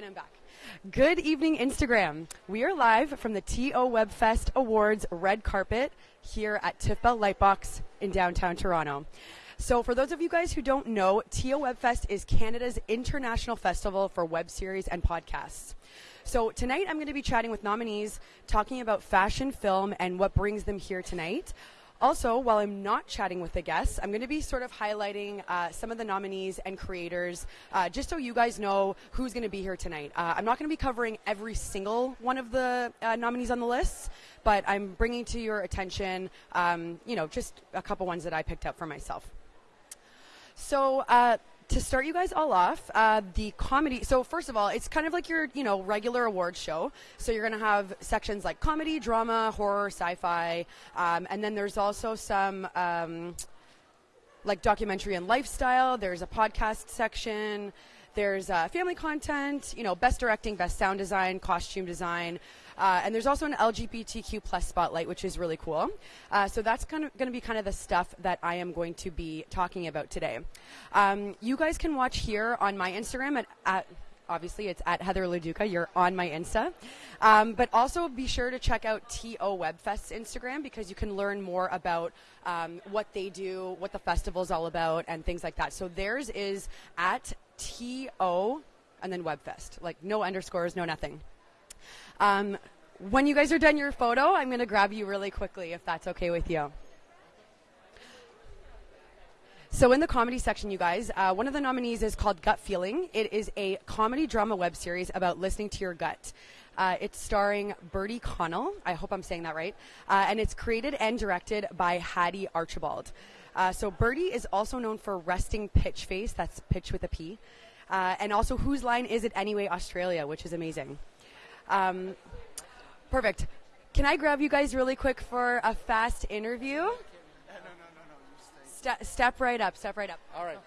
And I'm back. Good evening, Instagram. We are live from the TO Webfest Awards red carpet here at Bell Lightbox in downtown Toronto. So, for those of you guys who don't know, TO Webfest is Canada's international festival for web series and podcasts. So, tonight I'm going to be chatting with nominees, talking about fashion, film, and what brings them here tonight. Also, while I'm not chatting with the guests, I'm going to be sort of highlighting uh, some of the nominees and creators, uh, just so you guys know who's going to be here tonight. Uh, I'm not going to be covering every single one of the uh, nominees on the list, but I'm bringing to your attention, um, you know, just a couple ones that I picked up for myself. So, uh, to start you guys all off, uh, the comedy. So first of all, it's kind of like your you know regular awards show. So you're gonna have sections like comedy, drama, horror, sci-fi, um, and then there's also some. Um, like documentary and lifestyle. There's a podcast section. There's uh, family content. You know, best directing, best sound design, costume design, uh, and there's also an LGBTQ plus spotlight, which is really cool. Uh, so that's kind of going to be kind of the stuff that I am going to be talking about today. Um, you guys can watch here on my Instagram at, at obviously it's at Heather Leduca. You're on my Insta. Um, but also be sure to check out TO Webfest's Instagram because you can learn more about um, what they do, what the festival is all about, and things like that. So theirs is at TO and then Webfest. Like no underscores, no nothing. Um, when you guys are done your photo, I'm going to grab you really quickly if that's okay with you. So in the comedy section, you guys, uh, one of the nominees is called Gut Feeling. It is a comedy drama web series about listening to your gut. Uh, it's starring Bertie Connell. I hope I'm saying that right. Uh, and it's created and directed by Hattie Archibald. Uh, so birdie is also known for Resting Pitch Face. That's pitch with a P. Uh, and also Whose Line Is It Anyway Australia, which is amazing. Um, perfect. Can I grab you guys really quick for a fast interview? Ste- step right up. Step right up. All right.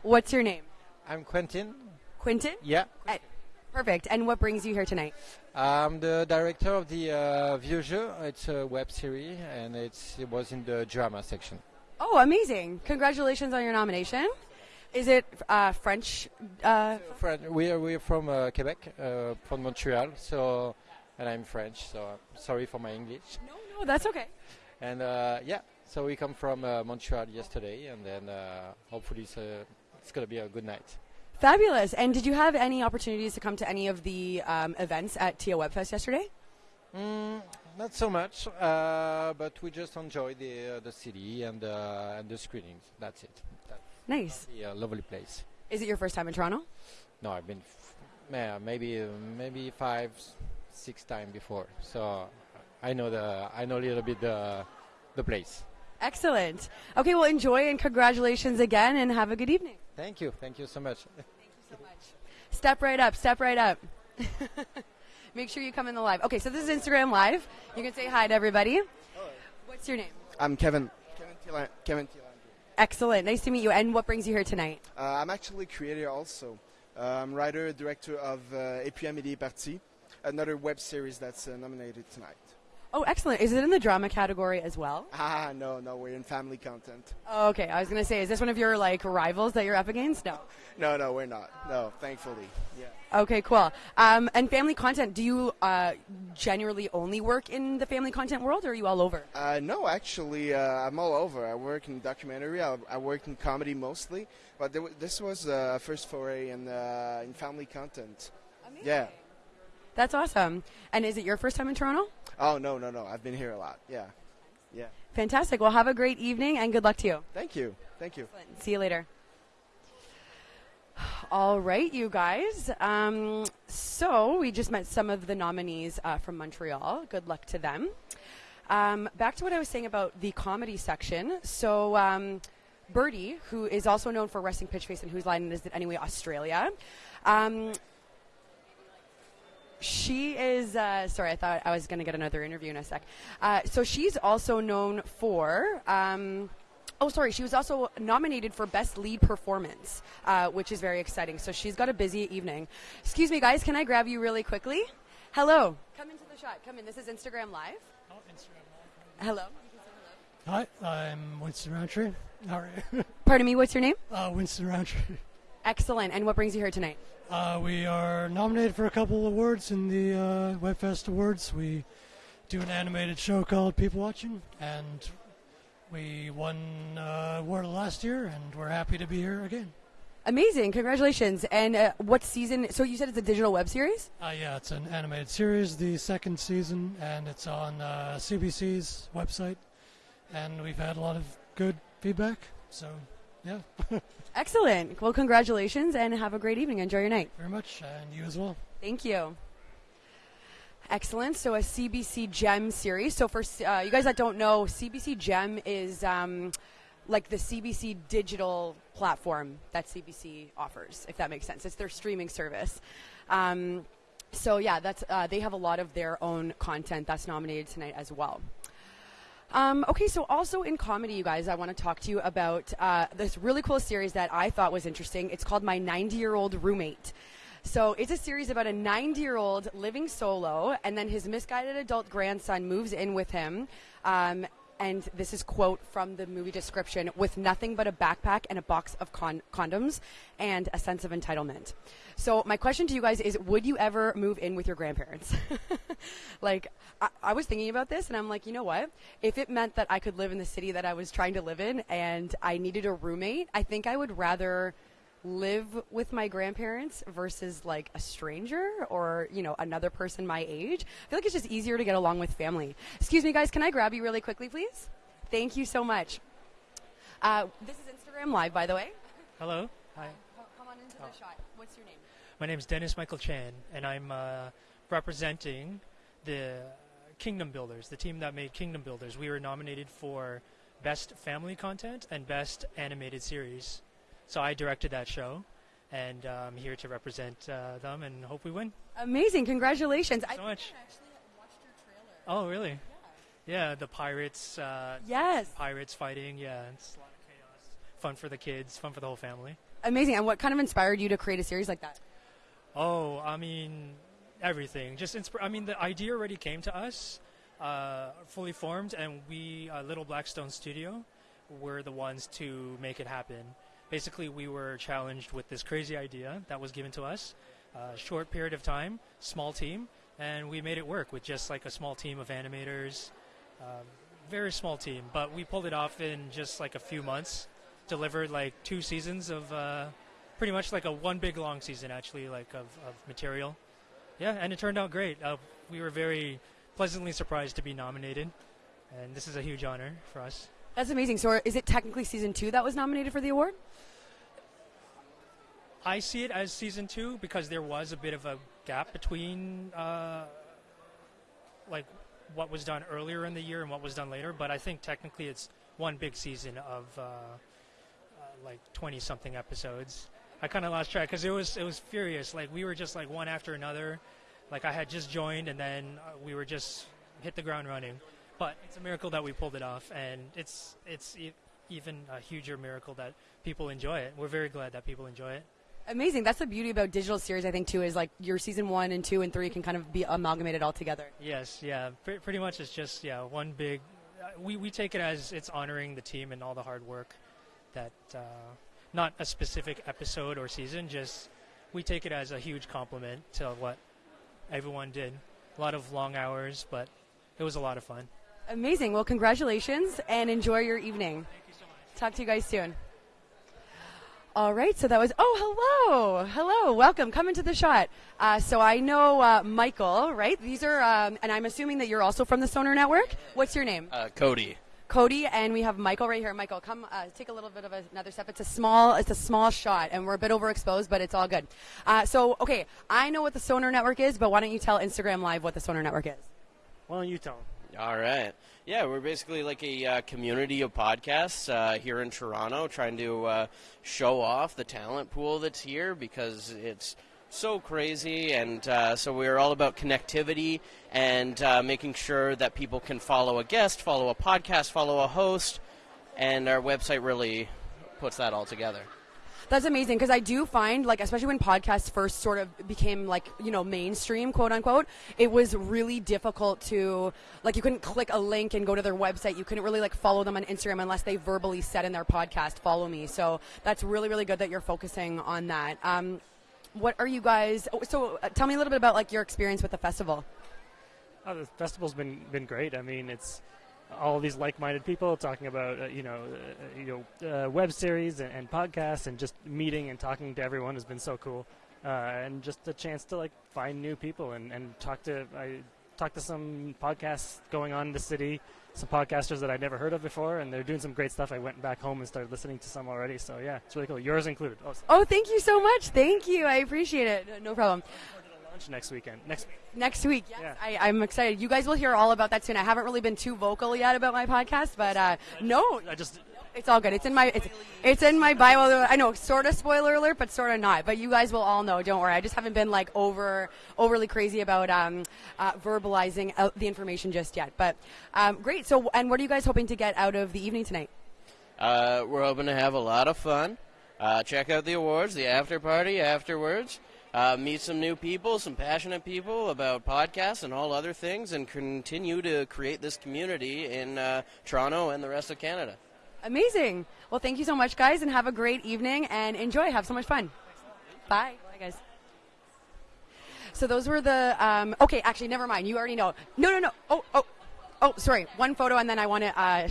What's your name? I'm Quentin. Quentin. Yeah. Eh, perfect. And what brings you here tonight? I'm the director of the uh, Vieux Jeu. It's a web series, and it's, it was in the drama section. Oh, amazing! Congratulations on your nomination. Is it uh, French? Uh, Friend, we are we're from uh, Quebec, uh, from Montreal. So, and I'm French. So uh, sorry for my English. no, no, that's okay. And uh, yeah, so we come from uh, Montreal yesterday, and then uh, hopefully it's, uh, it's gonna be a good night. Fabulous. And did you have any opportunities to come to any of the um, events at TO Webfest yesterday? Mm, not so much, uh, but we just enjoy the uh, the city and uh, and the screenings. That's it. That's Nice. a lovely place. Is it your first time in Toronto? No, I've been f- yeah, maybe uh, maybe five, six times before. So I know the I know a little bit the the place. Excellent. Okay, well, enjoy and congratulations again, and have a good evening. Thank you, Thank you so much. thank you so much. Step right up. Step right up. Make sure you come in the live. Okay, so this is Instagram Live. You can say hi to everybody. What's your name? I'm Kevin. Kevin Tila- Kevin Tilandri. Excellent. Nice to meet you. And what brings you here tonight? Uh, I'm actually a creator also. Uh, I'm writer, director of uh, Et puis Amélie est partie, another web series that's uh, nominated tonight. Oh, excellent. Is it in the drama category as well? Ah, no, no, we're in family content. Oh, okay. I was going to say, is this one of your like rivals that you're up against? No. No, no, we're not. No, thankfully. Yeah. Okay, cool. Um, and family content, do you uh, generally only work in the family content world or are you all over? Uh, no, actually, uh, I'm all over. I work in documentary. I, I work in comedy mostly, but there, this was a first foray in uh, in family content. Yeah. That's awesome. And is it your first time in Toronto? Oh no, no, no. I've been here a lot. Yeah. Yeah. Fantastic. Well, have a great evening and good luck to you. Thank you. Thank you. See you later. All right, you guys. Um, so we just met some of the nominees uh, from Montreal. Good luck to them. Um, back to what I was saying about the comedy section. So um, Birdie, who is also known for Resting Pitch Face and Whose Line Is It Anyway Australia. Um, she is uh, sorry i thought i was going to get another interview in a sec. Uh, so she's also known for um, oh sorry she was also nominated for best lead performance uh, which is very exciting. So she's got a busy evening. Excuse me guys can i grab you really quickly? Hello. Come into the shot. Come in. This is instagram live. Oh, Instagram hello? Hi, I'm Winston Roundtree. How are you? pardon me what's your name? Uh, Winston Roundtree. Excellent. And what brings you here tonight? Uh, we are nominated for a couple of awards in the uh, WebFest Awards. We do an animated show called People Watching, and we won uh, award last year, and we're happy to be here again. Amazing. Congratulations. And uh, what season? So you said it's a digital web series? Uh, yeah, it's an animated series, the second season, and it's on uh, CBC's website. And we've had a lot of good feedback, so yeah. Excellent. Well, congratulations and have a great evening. Enjoy your night. Very much, and you as well. Thank you. Excellent. So a CBC Gem series. So for uh, you guys that don't know, CBC Gem is um, like the CBC digital platform that CBC offers, if that makes sense. It's their streaming service. Um, so yeah, that's uh, they have a lot of their own content that's nominated tonight as well. Um, okay, so also in comedy, you guys, I want to talk to you about uh, this really cool series that I thought was interesting. It's called My 90 Year Old Roommate. So it's a series about a 90 year old living solo, and then his misguided adult grandson moves in with him. Um, and this is quote from the movie description with nothing but a backpack and a box of con- condoms and a sense of entitlement. So my question to you guys is would you ever move in with your grandparents? Like I-, I was thinking about this and i'm like you know what? If it meant that i could live in the city that i was trying to live in and i needed a roommate i think i would rather live with my grandparents versus like a stranger or you know another person my age i feel like it's just easier to get along with family. Excuse me guys can i grab you really quickly please? Thank you so much. Uh, this is instagram live by the way. Hello. Hi. Come on into the shot. What's your name? My name is dennis michael chan and i'm uh, representing the kingdom builders the team that made kingdom builders. We were nominated for best family content and best animated series so I directed that show, and uh, I'm here to represent uh, them and hope we win. Amazing! Congratulations! Thank so I much. Oh, really? Yeah, the pirates. Uh, yes. Pirates fighting. Yeah, it's a lot of chaos. Fun for the kids. Fun for the whole family. Amazing! And what kind of inspired you to create a series like that? Oh, I mean, everything. Just insp- I mean, the idea already came to us, uh, fully formed, and we, uh, Little Blackstone Studio, were the ones to make it happen basically we were challenged with this crazy idea that was given to us uh, short period of time small team and we made it work with just like a small team of animators um, very small team. But we pulled it off in just like a few months delivered like two seasons of uh, pretty much like a one big long season actually like of, of material. Yeah and it turned out great. Uh, we were very pleasantly surprised to be nominated and this is a huge honor for us that's amazing. So, is it technically season two that was nominated for the award? I see it as season two because there was a bit of a gap between uh, like what was done earlier in the year and what was done later. But I think technically it's one big season of uh, uh, like twenty something episodes. I kind of lost track because it was it was furious. Like we were just like one after another. Like I had just joined and then uh, we were just hit the ground running. But it's a miracle that we pulled it off, and it's it's e- even a huger miracle that people enjoy it. We're very glad that people enjoy it. Amazing. That's the beauty about digital series, I think, too, is like your season one and two and three can kind of be amalgamated all together. Yes, yeah. Pre- pretty much it's just, yeah, one big. Uh, we, we take it as it's honoring the team and all the hard work that, uh, not a specific episode or season, just we take it as a huge compliment to what everyone did. A lot of long hours, but it was a lot of fun. Amazing. Well, congratulations and enjoy your evening. Thank you so much. Talk to you guys soon. All right, so that was. Oh, hello, hello, welcome. Come into the shot. Uh, so I know uh, Michael, right? These are, um, and I'm assuming that you're also from the Sonar Network. What's your name? Uh, Cody. Cody, and we have Michael right here. Michael, come uh, take a little bit of a, another step. It's a small, it's a small shot, and we're a bit overexposed, but it's all good. Uh, so, okay, I know what the Sonar Network is, but why don't you tell Instagram Live what the Sonar Network is? Why don't you tell them? All right. Yeah, we're basically like a uh, community of podcasts uh, here in Toronto, trying to uh, show off the talent pool that's here because it's so crazy, and uh, so we're all about connectivity and uh, making sure that people can follow a guest, follow a podcast, follow a host, and our website really puts that all together. That's amazing because I do find, like, especially when podcasts first sort of became like, you know, mainstream, quote unquote, it was really difficult to, like, you couldn't click a link and go to their website. You couldn't really, like, follow them on Instagram unless they verbally said in their podcast, follow me. So that's really, really good that you're focusing on that. Um, what are you guys, oh, so uh, tell me a little bit about, like, your experience with the festival. Oh, the festival's been been great. I mean, it's all these like-minded people talking about uh, you know uh, you know uh, web series and, and, podcasts and just meeting and talking to everyone has been so cool. Uh, and just a chance to like find new people and, and talk to I talked to some podcasts going on in the city some podcasters that I'd never heard of before and they're doing some great stuff. I went back home and started listening to some already. So yeah it's really cool. Yours included. Oh, oh thank you so much. Thank you. I appreciate it. No problem next weekend. Next week. Next week, yes. Yeah. I, am excited. You guys will hear all about that soon. I haven't really been too vocal yet about my podcast, but uh, no. I just. It's all good. It's in my it's, it's in my bio. I know, sort of spoiler alert, but sort of not. But you guys will all know. Don't worry. I just haven't been like over overly crazy about um, uh, verbalizing the information just yet. But um, great. So, and what are you guys hoping to get out of the evening tonight? Uh, we're hoping to have a lot of fun. Uh, check out the awards, the after party afterwards uh, meet some new people, some passionate people about podcasts and all other things, and continue to create this community in uh, Toronto and the rest of Canada. Amazing. Well, thank you so much, guys, and have a great evening and enjoy. Have so much fun. Bye. Bye, guys. So those were the. Um, okay, actually, never mind. You already know. No, no, no. Oh, oh, oh. Sorry. One photo, and then I want to uh,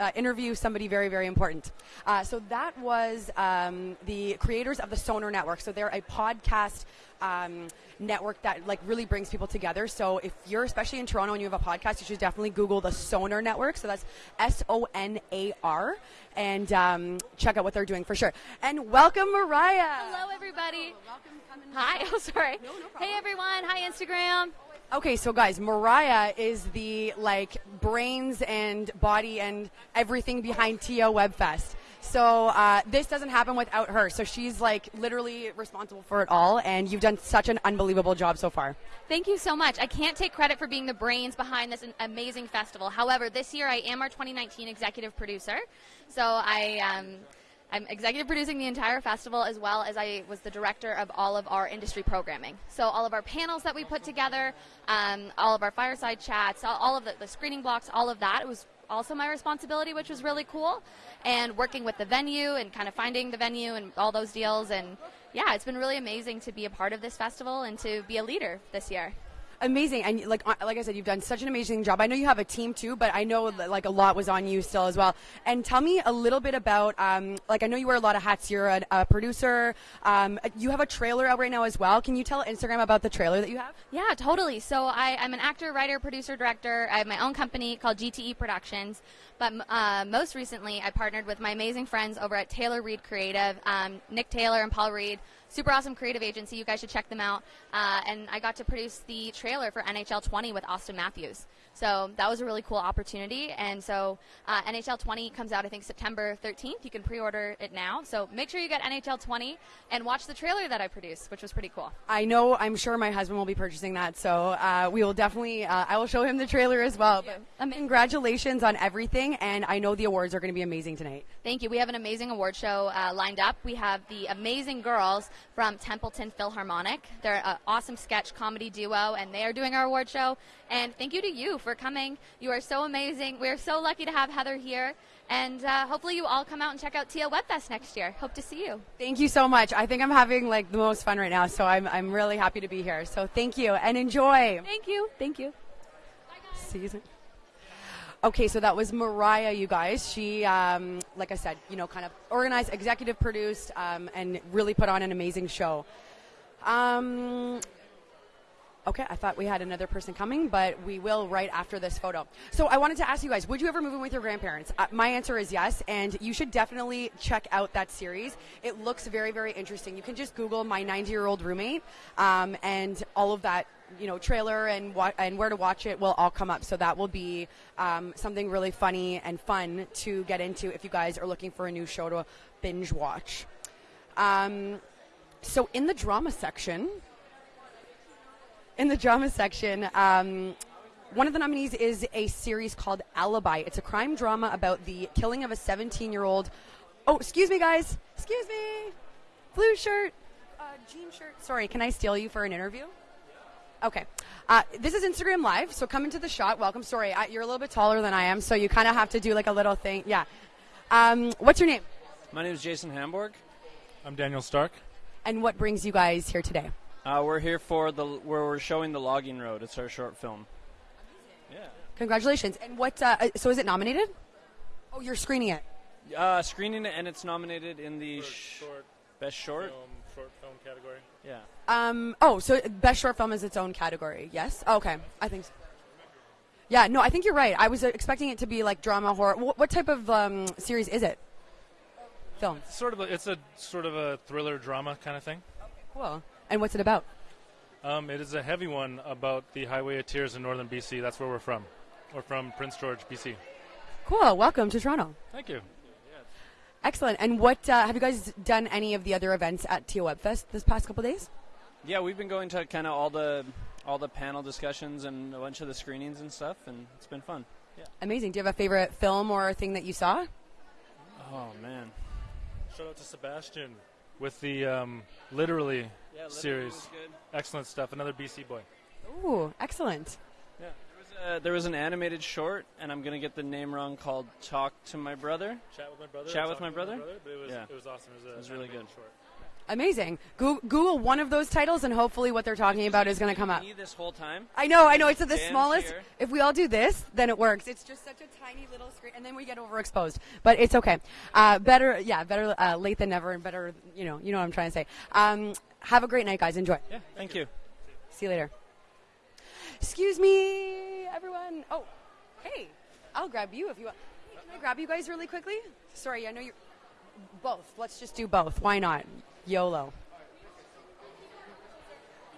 uh, interview somebody very, very important. Uh, so that was um, the creators of the Sonar Network. So they're a podcast. Um, network that like really brings people together. So if you're especially in Toronto and you have a podcast, you should definitely Google the Sonar Network. So that's S O N A R, and um, check out what they're doing for sure. And welcome, Mariah. Hello, everybody. Welcome. Hi. Oh, sorry. No, no hey, everyone. Hi, Instagram. Okay, so guys, Mariah is the like brains and body and everything behind TO Webfest. So uh, this doesn't happen without her. So she's like literally responsible for it all, and you've done such an unbelievable job so far. Thank you so much. I can't take credit for being the brains behind this amazing festival. However, this year I am our 2019 executive producer. So I. Um, I'm executive producing the entire festival as well as I was the director of all of our industry programming. So all of our panels that we put together, um, all of our fireside chats, all, of the, the, screening blocks, all of that was also my responsibility, which was really cool. And working with the venue and kind of finding the venue and all those deals. And yeah, it's been really amazing to be a part of this festival and to be a leader this year amazing. And like like I said, you've done such an amazing job. I know you have a team too, but I know like a lot was on you still as well. And tell me a little bit about um, like I know you wear a lot of hats. You're a, a producer. Um, you have a trailer out right now as well. Can you tell Instagram about the trailer that you have? Yeah, totally. So I, I'm an actor, writer, producer, director. I have my own company called GTE Productions. But uh, most recently, I partnered with my amazing friends over at Taylor Reed Creative, um, Nick Taylor and Paul Reed super awesome creative agency. You guys should check them out. Uh, and I got to produce the trailer for NHL 20 with Auston Matthews. So that was a really cool opportunity. And so uh, NHL 20 comes out, I think, September 13th. You can pre order it now. So make sure you get NHL 20 and watch the trailer that I produced, which was pretty cool. I know, I'm sure my husband will be purchasing that. So uh, we will definitely, uh, I will show him the trailer as well. But um, congratulations on everything. And I know the awards are going to be amazing tonight. Thank you. We have an amazing award show uh, lined up. We have the amazing girls from Templeton Philharmonic. They're an awesome sketch comedy duo, and they are doing our award show. And thank you to you for coming. You are so amazing. We are so lucky to have Heather here. And uh, hopefully you all come out and check out TO Webfest next year. Hope to see you. Thank you so much. I think I'm having like the most fun right now, so I'm, I'm really happy to be here. So thank you and enjoy. Thank you. Thank you. See you soon. Okay, so that was Mariah, you guys. She, um, like I said, you know, kind of organized, executive produced, um, and really put on an amazing show. Um, Okay, I thought we had another person coming, but we will right after this photo. So I wanted to ask you guys, would you ever move in with your grandparents? Uh, my answer is yes, and you should definitely check out that series. It looks very, very interesting. You can just Google my 90-year-old roommate, um, and all of that, you know, trailer and wa- and where to watch it will all come up. So that will be um, something really funny and fun to get into if you guys are looking for a new show to binge watch. Um, so in the drama section in the drama section, um, one of the nominees is a series called Alibi. It's a crime drama about the killing of a 17 year old. Oh, excuse me, guys. Excuse me. blue shirt, uh, jean shirt. Sorry, can I steal you for an interview? Okay. Uh, this is Instagram Live, so come into the shot. Welcome. Sorry, I, you're a little bit taller than I am, so you kind of have to do like a little thing. Yeah. Um, what's your name? My name is Jason Hamburg. I'm Daniel Stark. And what brings you guys here today? Uh, we're here for the where we're showing the logging road. It's our short film. Yeah. Congratulations. And what? Uh, uh, so is it nominated? Oh, you're screening it. Uh, screening it, and it's nominated in the For sh- short best short. film, short film category. Yeah. Um. Oh, so best short film is its own category. Yes. Okay. I think. so. Yeah. No, I think you're right. I was expecting it to be like drama, horror. Wh- what type of um, series is it? Film. It's sort of a, it's a sort of a thriller drama kind of thing. Cool. And what's it about? Um, it is a heavy one about the Highway of Tears in northern BC. That's where we're from. We're from Prince George, BC. Cool. Welcome to Toronto. Thank you. Excellent. And what uh, have you guys done? Any of the other events at TO Webfest this past couple days? Yeah, we've been going to kind of all the all the panel discussions and a bunch of the screenings and stuff, and it's been fun. Yeah. Amazing. Do you have a favorite film or thing that you saw? Oh man. Shout out to Sebastian with the um, literally Yeah, Literally series. good. Excellent stuff. Another BC boy. Ooh, excellent. Yeah. There was, a, there was an animated short, and I'm gonna get the name wrong, called "Talk to My Brother." Chat with my brother. Chat or with Talking my brother? but it was Yeah. it was awesome. It was, a It was really good. Short. Amazing. Google one of those titles, and hopefully, what they're talking about is going to come up. This whole time. I know, I know. It's at the smallest. here. If we all do this, then it works. It's just such a tiny little screen, and then we get overexposed. But it's okay. Uh, better, yeah, better uh, late than never, and better, you know, you know what I'm trying to say. Um, have a great night, guys. Enjoy. Yeah. Thank you. See you later. Excuse me, everyone. Oh, hey, I'll grab you if you want. Hey, can I grab you guys really quickly? Sorry, I know you're both. Let's just do both. Why not? YOLO.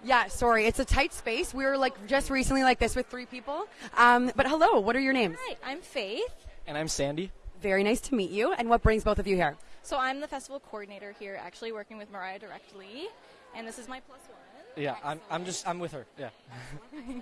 Yeah, sorry, it's a tight space. We were like just recently like this with three people. Um, but hello, what are your names? Hi, I'm Faith. And I'm Sandy. Very nice to meet you. And what brings both of you here? So I'm the festival coordinator here, actually working with Mariah directly, and this is my plus one. Yeah, I'm, I'm just I'm with her. Yeah.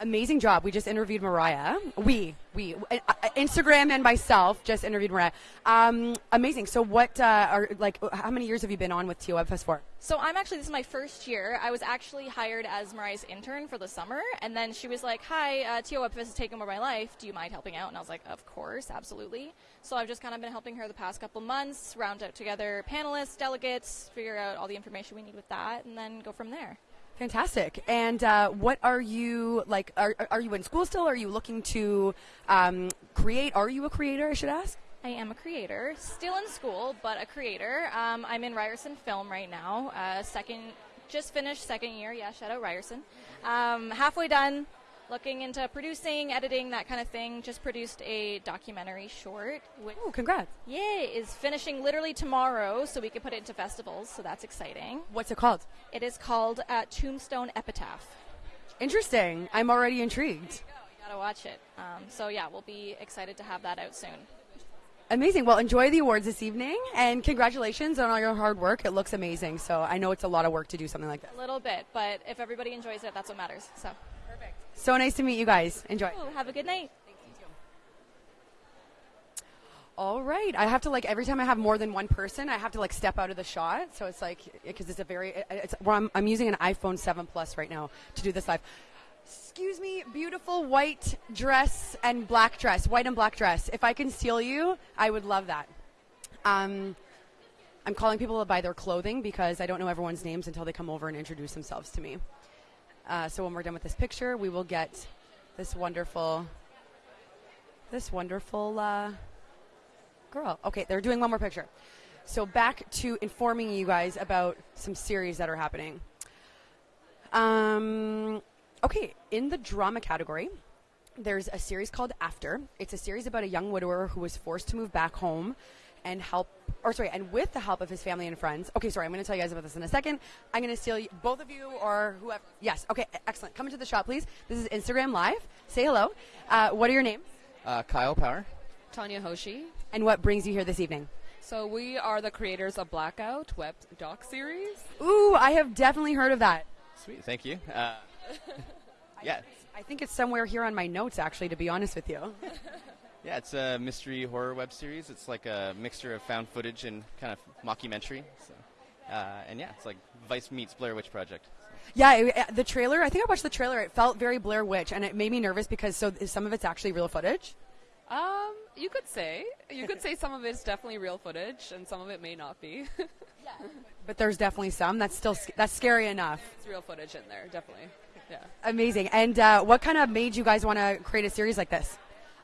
Amazing job. We just interviewed Mariah. We, we, uh, Instagram and myself just interviewed Mariah. Um, amazing. So, what uh, are like? How many years have you been on with TO Webfest for? So I'm actually this is my first year. I was actually hired as Mariah's intern for the summer, and then she was like, "Hi, uh, TO has taken over my life. Do you mind helping out?" And I was like, "Of course, absolutely." So I've just kind of been helping her the past couple months, round out together panelists, delegates, figure out all the information we need with that, and then go from there. Fantastic. And uh, what are you like? Are, are you in school still? Are you looking to um, create? Are you a creator? I should ask. I am a creator, still in school, but a creator. Um, I'm in Ryerson Film right now. Uh, second, just finished second year. Yeah, shout out Ryerson. Um, halfway done, looking into producing, editing, that kind of thing. Just produced a documentary short. Which, Oh, congrats! Yay! Is finishing literally tomorrow, so we can put it into festivals. So that's exciting. What's it called? It is called uh, Tombstone Epitaph. Interesting. I'm already intrigued. You gotta watch it. Um, so yeah, we'll be excited to have that out soon. Amazing. Well, enjoy the awards this evening, and congratulations on all your hard work. It looks amazing. So I know it's a lot of work to do something like this. A little bit, but if everybody enjoys it, that's what matters. So. So nice to meet you guys. Enjoy. Cool. Have a good night. All right. I have to like every time I have more than one person, I have to like step out of the shot. So it's like because it's a very it's well, I'm, I'm using an iPhone 7 Plus right now to do this live. Excuse me, beautiful white dress and black dress, white and black dress. If I can steal you, I would love that. Um, I'm calling people by their clothing because I don't know everyone's names until they come over and introduce themselves to me. Uh, so when we're done with this picture, we will get this wonderful, this wonderful. Uh, girl. Okay, they're doing one more picture. So back to informing you guys about some series that are happening. Um, okay, in the drama category, there's a series called After. It's a series about a young widower who was forced to move back home and help, or sorry, and with the help of his family and friends. Okay, sorry, I'm going to tell you guys about this in a second. I'm going to steal you, both of you or whoever. Yes, okay, excellent. Come into the shop, please. This is Instagram Live. Say hello. Uh, what are your names? Uh, Kyle Power. Tanya Hoshi. And what brings you here this evening? So we are the creators of Blackout web doc series. Ooh, I have definitely heard of that. Sweet, thank you. Uh, yeah, I think it's somewhere here on my notes, actually, to be honest with you. yeah, it's a mystery horror web series. It's like a mixture of found footage and kind of mockumentary. So Uh, and yeah, it's like Vice meets Blair Witch Project. Yeah, it, uh, the trailer. I think I watched the trailer. It felt very Blair Witch, and it made me nervous because so some of it's actually real footage. Um, you could say. You could say some of it's definitely real footage, and some of it may not be. yeah, But there's definitely some that's still that's scary enough. it's real footage in there, definitely. Yeah. Amazing. And uh, what kind of made you guys want to create a series like this?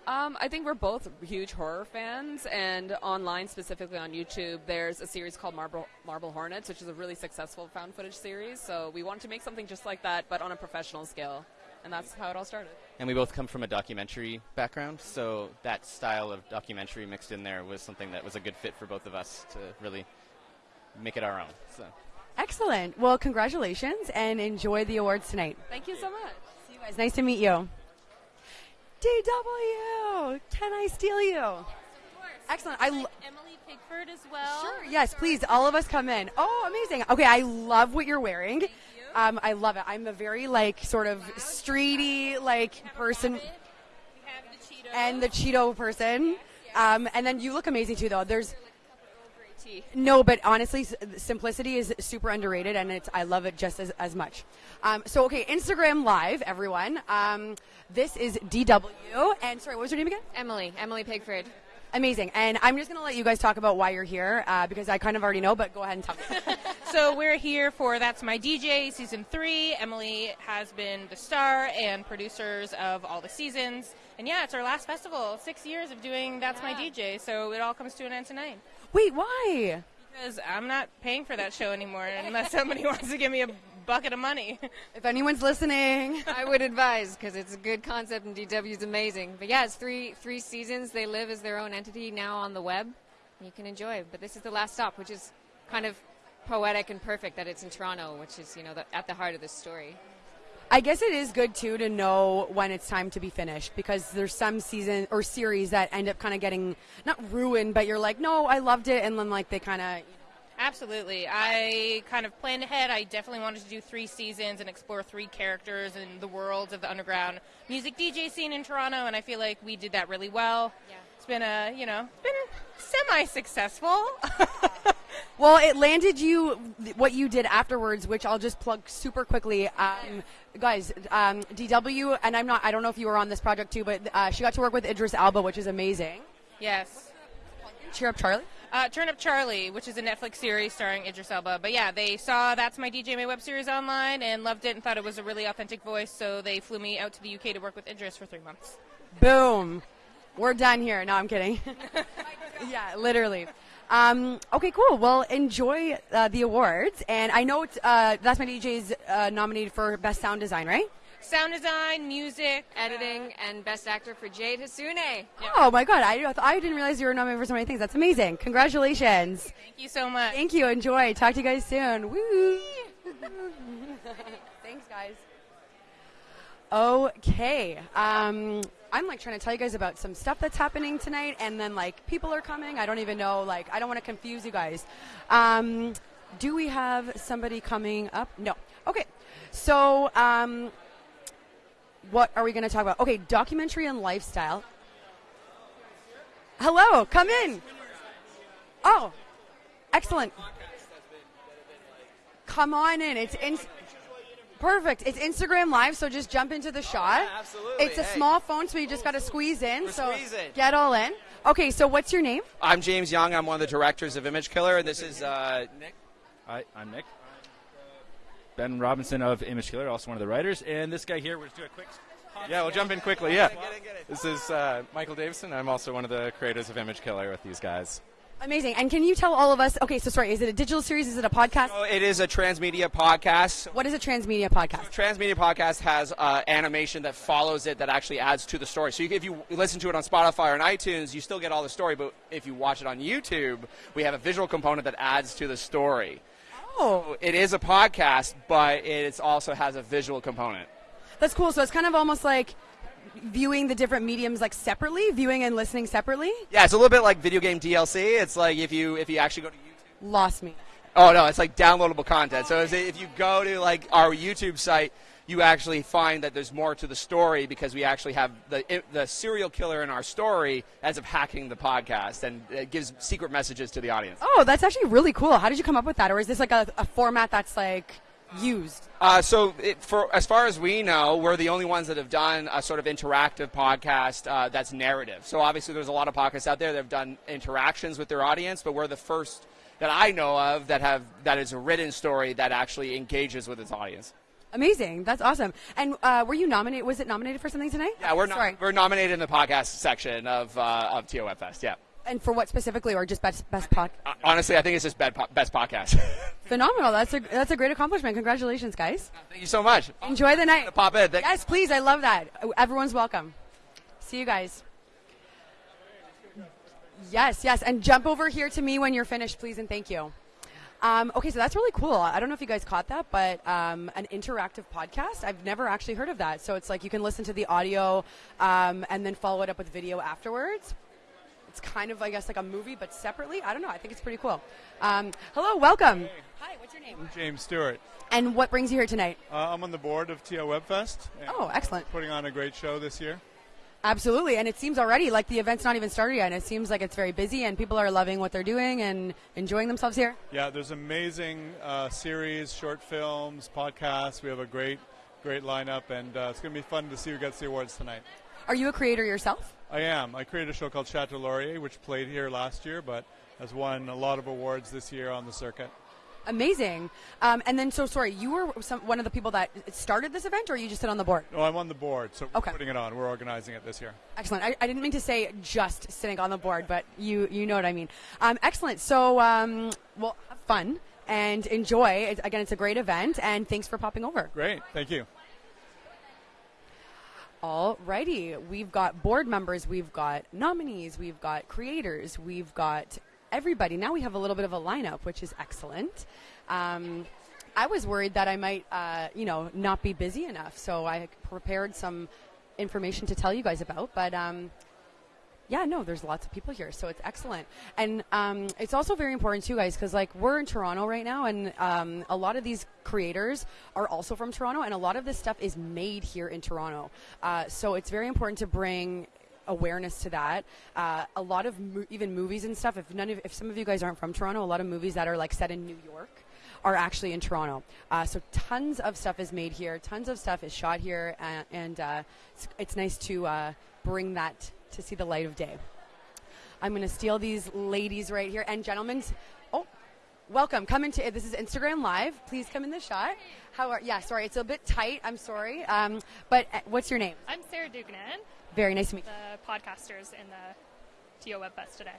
Um, I think we're both huge horror fans, and online, specifically on YouTube, there's a series called Marble, Marble Hornets, which is a really successful found footage series. So we wanted to make something just like that, but on a professional scale, and that's how it all started. And we both come from a documentary background, so that style of documentary mixed in there was something that was a good fit for both of us to really make it our own. So. Excellent. Well, congratulations and enjoy the awards tonight. Thank you so much. See you guys. Nice to meet you. DW, can I steal you? Excellent. I lo- Emily Piggford as well. Sure. Yes, please. All of us come in. Oh, amazing. Okay, I love what you're wearing. Um, I love it. I'm a very like sort of streety like person, and the Cheeto person. Um, and then you look amazing too, though. There's no, but honestly, simplicity is super underrated, and it's I love it just as, as much. Um, so okay, Instagram Live, everyone. Um, this is DW, and sorry, what was your name again? Emily. Emily Piggford. Amazing, and I'm just gonna let you guys talk about why you're here uh, because I kind of already know, but go ahead and tell me. So we're here for That's My DJ season three. Emily has been the star and producers of all the seasons. And yeah, it's our last festival. Six years of doing That's My DJ. So it all comes to an end tonight. Wait, why? Because I'm not paying for that show anymore unless somebody wants to give me a bucket of money. If anyone's listening, I would advise because it's a good concept and DW is amazing. But yeah, it's three three seasons. They live as their own entity now on the web. You can enjoy. But this is the last stop, which is kind of poetic and perfect that it's in Toronto, which is you know the, at the heart of this story. I guess it is good too to know when it's time to be finished because there's some season or series that end up kind of getting not ruined, but you're like, no, I loved it, and then like they kind of Absolutely. I kind of planned ahead. I definitely wanted to do three seasons and explore three characters and the worlds of the underground music DJ scene in Toronto, and I feel like we did that really well. Yeah. It's been a, you know, it's been semi-successful. Well, it landed you what you did afterwards, which I'll just plug super quickly. Um, guys, um, DW, and I'm not, I don't know if you were on this project too, but uh, she got to work with Idris Elba, which is amazing. yes. Cheer up, Charlie. Uh, Turn Up Charlie, which is a Netflix series starring Idris Elba. But yeah, they saw That's My DJ, my web series online and loved it and thought it was a really authentic voice, so they flew me out to the UK to work with Idris for three months. Boom. We're done here. No, I'm kidding. yeah, literally. Um, okay, cool. Well, enjoy uh, the awards. And I know it's, uh, That's My DJ's uh, nominated for Best Sound Design, right? Sound design, music, editing, and best actor for Jade Hassouné. Oh my god, I, I didn't realize you were nominated for so many things. That's amazing. Congratulations. Thank you so much. Thank you. Enjoy. Talk to you guys soon. Woo. Thanks, guys. Okay. Um, I'm like trying to tell you guys about some stuff that's happening tonight, and then like people are coming. I don't even know. Like I don't want to confuse you guys. Um, do we have somebody coming up? No. Okay. So um, what are we going to talk about? Okay, documentary and lifestyle. Hello, come in. Oh, excellent. Come on in. It's in. Perfect. It's Instagram Live, so just jump into the shot. absolutely. It's a Hey. small phone, so you just got to squeeze in. We're so squeezing. get all in. Okay, so what's your name? I'm James Young. I'm one of the directors of Image Killer, and this is uh, Nick. Hi, I'm Nick. Ben Robinson of Image Killer, also one of the writers, and this guy here. We'll just do a quick. Yeah, we'll jump in quickly. Yeah, this is uh, Michael Davison. I'm also one of the creators of Image Killer with these guys. Amazing. And can you tell all of us? Okay, so sorry, is it a digital series? Is it a podcast? So it is a transmedia podcast. What is a transmedia podcast? Transmedia podcast has uh, animation that follows it that actually adds to the story. So you, if you listen to it on Spotify or on iTunes, you still get all the story. But if you watch it on YouTube, we have a visual component that adds to the story. Oh, it is a podcast, but it also has a visual component. That's cool. So it's kind of almost like viewing the different mediums like separately, viewing and listening separately. Yeah, it's a little bit like video game DLC. It's like if you if you actually go to YouTube. Lost me. Oh no, it's like downloadable content. So if if you go to like our YouTube site, you actually find that there's more to the story because we actually have the the serial killer in our story as of hacking the podcast, and it gives secret messages to the audience. Oh, that's actually really cool. How did you come up with that? Or is this like a, a format that's like used? Uh, so, it, for as far as we know, we're the only ones that have done a sort of interactive podcast uh, that's narrative. So, obviously, there's a lot of podcasts out there that have done interactions with their audience, but we're the first that I know of that have that is a written story that actually engages with its audience. Amazing. That's awesome. And uh, were you nominated? Was it nominated for something tonight? Yeah, we're no- we're nominated in the podcast section of uh, of TO Web Fest. Yeah. And for what specifically, or just best best pod? Uh, honestly, I think it's just best, po- best podcast. Phenomenal. That's a that's a great accomplishment. Congratulations, guys. Thank you so much. Enjoy the night. Pop in. Thank- yes, please. I love that. Everyone's welcome. See you guys. Yes, yes, and jump over here to me when you're finished, please, and thank you. Um, okay, so that's really cool. I don't know if you guys caught that, but um, an interactive podcast. I've never actually heard of that. So it's like you can listen to the audio um, and then follow it up with video afterwards. It's kind of, I guess, like a movie, but separately. I don't know. I think it's pretty cool. Um, hello, welcome. Hi, what's your name? James Stewart. And what brings you here tonight? Uh, I'm on the board of TO Webfest. Oh, excellent. Putting on a great show this year. Absolutely, and it seems already like the event's not even started yet, and it seems like it's very busy, and people are loving what they're doing and enjoying themselves here. Yeah, there's amazing uh, series, short films, podcasts. We have a great, great lineup, and uh, it's going to be fun to see who gets the awards tonight. Are you a creator yourself? I am. I created a show called Chateau Laurier, which played here last year, but has won a lot of awards this year on the circuit. Amazing. Um, and then, so sorry, you were some, one of the people that started this event, or you just sit on the board? No, I'm on the board, so we're Okay. putting it on. We're organizing it this year. Excellent. I, I didn't mean to say just sitting on the board, but you you know what I mean. Um, excellent. So, um, well, have fun and enjoy. Again, it's a great event, and thanks for popping over. Great. Thank you. Alrighty, we've got board members, we've got nominees, we've got creators, we've got everybody. Now we have a little bit of a lineup, which is excellent. Um, I was worried that I might, uh, you know, not be busy enough, so I prepared some information to tell you guys about. But um, yeah, no, there's lots of people here, so it's excellent. And um, it's also very important too, guys, because like we're in Toronto right now, and um, a lot of these creators are also from Toronto, and a lot of this stuff is made here in Toronto. Uh, so it's very important to bring awareness to that. Uh, a lot of mo- even movies and stuff. If none of, if some of you guys aren't from Toronto, a lot of movies that are like set in New York are actually in Toronto. Uh, so tons of stuff is made here. Tons of stuff is shot here, and, and uh, it's, it's nice to uh, bring that to see the light of day. I'm going to steal these ladies right here and gentlemen. Oh, welcome. Come into this is Instagram Live. Please come in the shot. How are? Yeah, sorry, it's a bit tight. I'm sorry. Um, but uh, what's your name? I'm Sarah Duganan. Very nice to meet you. The podcasters in the TO Web Fest today.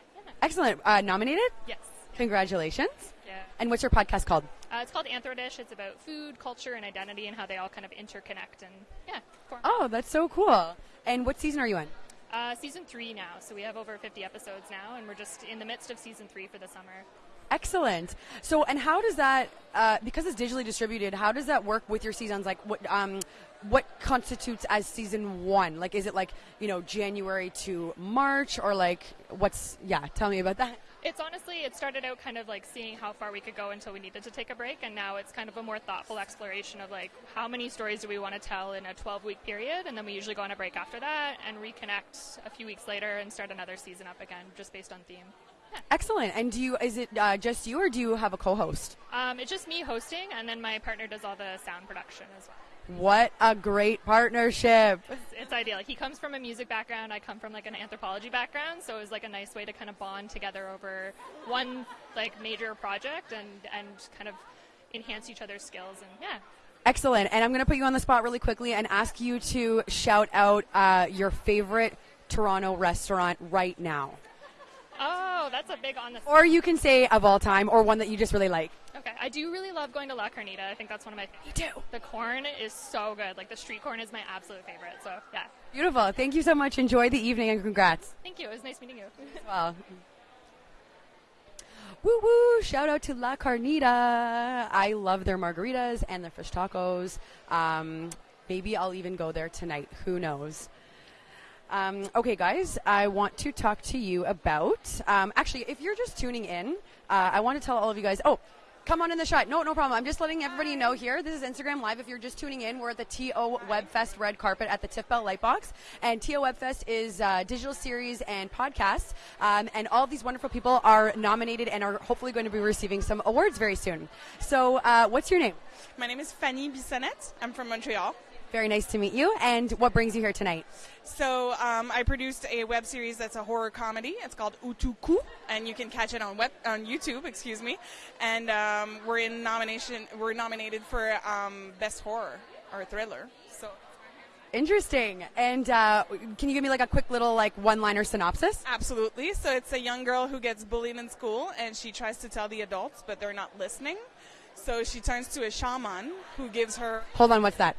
Excellent. Uh, nominated? Yes. Congratulations. Yeah. And what's your podcast called? Uh, it's called Anthrodish. It's about food, culture, and identity, and how they all kind of interconnect. And yeah, form. Oh, that's so cool. And what season are you in? Uh, season three now, so we have over 50 episodes now, and we're just in the midst of season three for the summer. Excellent. So, and how does that, uh, because it's digitally distributed, how does that work with your seasons? Like, what, um, what constitutes as season one? Like, is it like, you know, January to March, or like, what's, yeah, tell me about that. It's honestly, it started out kind of like seeing how far we could go until we needed to take a break, and now it's kind of a more thoughtful exploration of like how many stories do we want to tell in a 12 week period, and then we usually go on a break after that and reconnect a few weeks later and start another season up again, just based on theme. Excellent. And do you, is it uh, just you, or do you have a co host? Um, it's just me hosting, and then my partner does all the sound production as well. What a great partnership. It's, it's ideal. He comes from a music background. I come from like an anthropology background, so it was like a nice way to kind of bond together over one like major project and and kind of enhance each other's skills. And yeah, Excellent. And I'm going to put you on the spot really quickly and ask you to shout out uh, your favorite Toronto restaurant right now. Oh, that's a big on the. Or you can say of all time, or one that you just really like. I do really love going to La Carnita. I think that's one of my. Me too. The corn is so good. Like the street corn is my absolute favorite. So yeah. Beautiful. Thank you so much. Enjoy the evening and congrats. Thank you. It was nice meeting you. Well, woo woo! Shout out to La Carnita. I love their margaritas and their fish tacos. Um, maybe I'll even go there tonight. Who knows? Um, okay, guys, I want to talk to you about. Um, actually, if you're just tuning in, uh, I want to tell all of you guys. Oh, Come on in the shot. No, no problem. I'm just letting everybody know here. This is Instagram Live. If you're just tuning in, we're at the TO Webfest red carpet at the Tiff Bell Lightbox. And TO Webfest is uh, digital series and podcasts. Um, and all these wonderful people are nominated and are hopefully going to be receiving some awards very soon. So, uh, what's your name? My name is Fanny Bissonnette. I'm from Montreal. Very nice to meet you. And what brings you here tonight? So um, I produced a web series that's a horror comedy. It's called Utuku, and you can catch it on web on YouTube. Excuse me. And um, we're in nomination. We're nominated for um, best horror or thriller. So Interesting. And uh, can you give me like a quick little like one-liner synopsis? absolutely. So it's a young girl who gets bullied in school, and she tries to tell the adults, but they're not listening. So she turns to a shaman who gives her Hold on, what's that?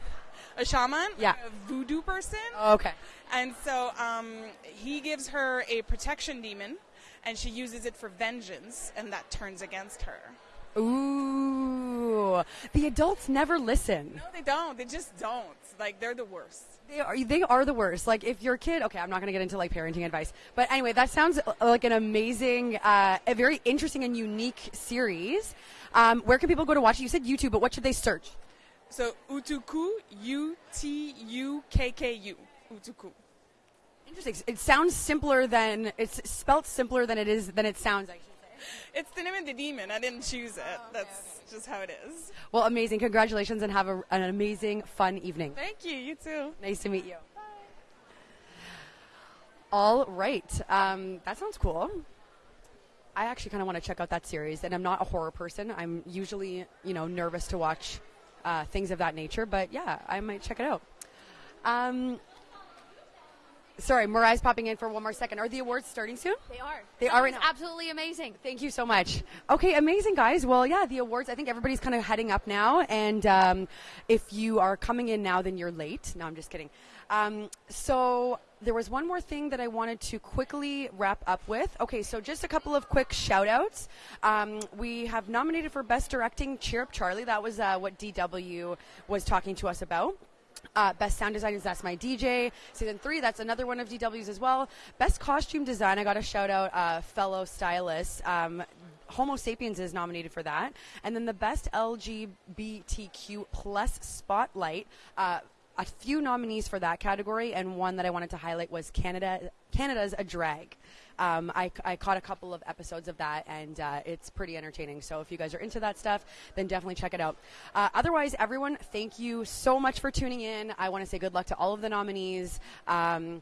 A shaman, Yeah. a voodoo person. Okay. And so um, he gives her a protection demon, and she uses it for vengeance, and that turns against her. Ooh, the adults never listen. No, they don't. They just don't. Like they're the worst. They are they are the worst. Like if your kid, okay, I'm not going to get into like parenting advice, but anyway, that sounds uh, like an amazing, uh, a very interesting and unique series. Um, where can people go to watch it? You said YouTube, but what should they search? So Utukku, U T U K K U, Utukku. Interesting. It sounds simpler than it's spelt simpler than it is than it sounds. I should say. It's the name of the demon. I didn't choose it. That's just how it is. Well, amazing. Congratulations and have a, an amazing, fun evening. Thank you. You too. Nice to meet you. All right. Um, that sounds cool. I actually kind of want to check out that series, and I'm not a horror person. I'm usually, you know, nervous to watch uh, things of that nature, but yeah, I might check it out. Um, sorry, Mariah's popping in for one more second. Are the awards starting soon? They are. They are right now. absolutely amazing. Thank you so much. Okay, amazing, guys. Well, yeah, the awards, I think everybody's kind of heading up now. And um, if you are coming in now, then you're late. No, I'm just kidding. Um, so there was one more thing that I wanted to quickly wrap up with. Okay, so just a couple of quick shout outs. Um, we have nominated for Best Directing Cheer Up Charlie. That was uh, what DW was talking to us about. Uh, best sound design is That's My DJ. Season three, that's another one of DW's as well. Best costume design, I got a shout out, uh, fellow stylist. Um, Homo sapiens is nominated for that. And then the best LGBTQ plus spotlight. Uh, a few nominees for that category, and one that I wanted to highlight was Canada. Canada's a drag. Um, I, I caught a couple of episodes of that, and uh, it's pretty entertaining. So if you guys are into that stuff, then definitely check it out. Uh, otherwise, everyone, thank you so much for tuning in. I want to say good luck to all of the nominees. Um,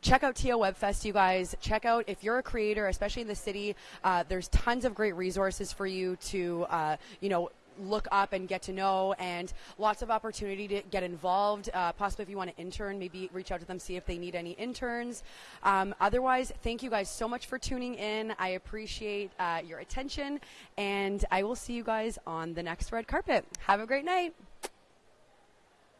check out TO Webfest, you guys. Check out if you're a creator, especially in the city. Uh, there's tons of great resources for you to, uh, you know, look up and get to know and lots of opportunity to get involved. Uh, possibly if you want to intern maybe reach out to them see if they need any interns. Um, otherwise thank you guys so much for tuning in. I appreciate uh, your attention and i will see you guys on the next red carpet. Have a great night